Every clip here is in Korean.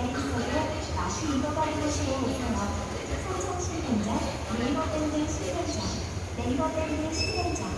랭크로 다시 읽어버리고 싶은 단어. 소통실 동작, 네이버 밴드 실행자, 네이버 밴드 실행자.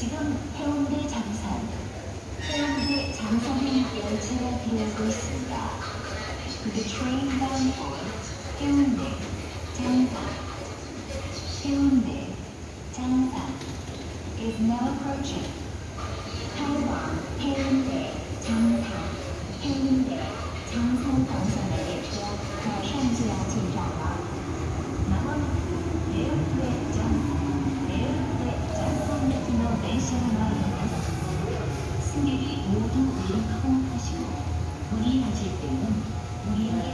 지금 해운대 장산 해운대 장산행 열차가 들어오고 있습니다. The train bound for 해운대 장산 해운대 장산 is now approaching. 开往해운대 장산 해운대 장산 방선 모두 내리고 타시고 문이 닫힐 때는 마시고